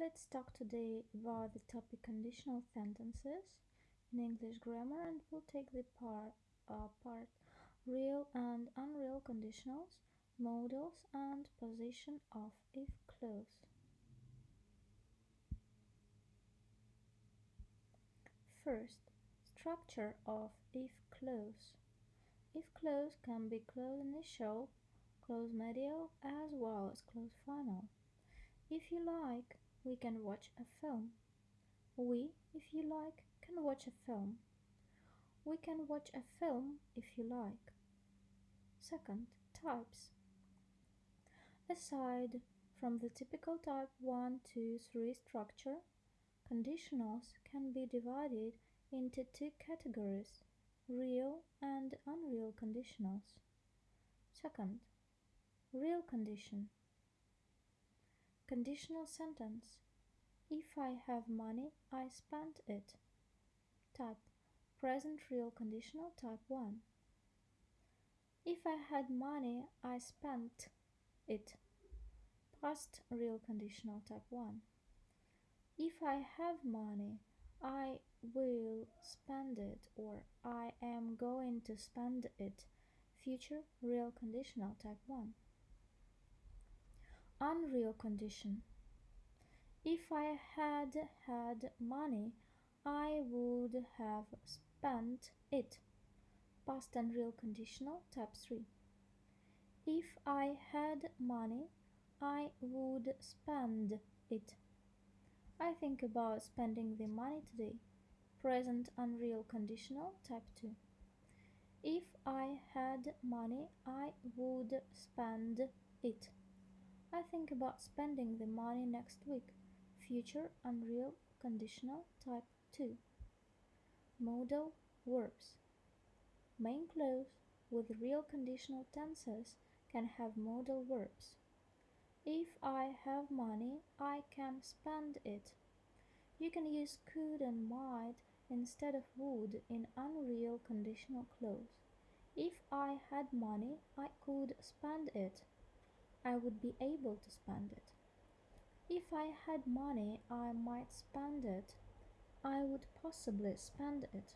Let's talk today about the topic conditional sentences in English grammar and we'll take the part, uh, part real and unreal conditionals, modals and position of if clause. First, structure of if clause. If clause can be clause initial, clause medial as well as clause final. If you like, we can watch a film. We, if you like, can watch a film. We can watch a film if you like. Second, types. Aside from the typical type 1, 2, 3 structure, conditionals can be divided into two categories, real and unreal conditionals. Second, real condition. Conditional sentence. If I have money, I spend it. Type. Present real conditional type 1. If I had money, I spent it. Past real conditional type 1. If I have money, I will spend it or I am going to spend it. Future real conditional type 1 unreal condition. If I had had money, I would have spent it. Past unreal conditional, type 3. If I had money, I would spend it. I think about spending the money today. Present unreal conditional, type 2. If I had money, I would spend it. I think about spending the money next week. Future unreal conditional type 2. Modal verbs. Main clause with real conditional tenses can have modal verbs. If I have money, I can spend it. You can use could and might instead of would in unreal conditional clause. If I had money, I could spend it. I would be able to spend it. If I had money, I might spend it. I would possibly spend it.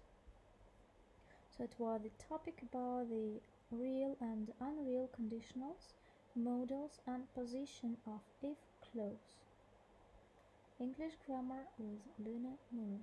So it was the topic about the real and unreal conditionals, modals and position of if clause. English grammar with Luna Moore.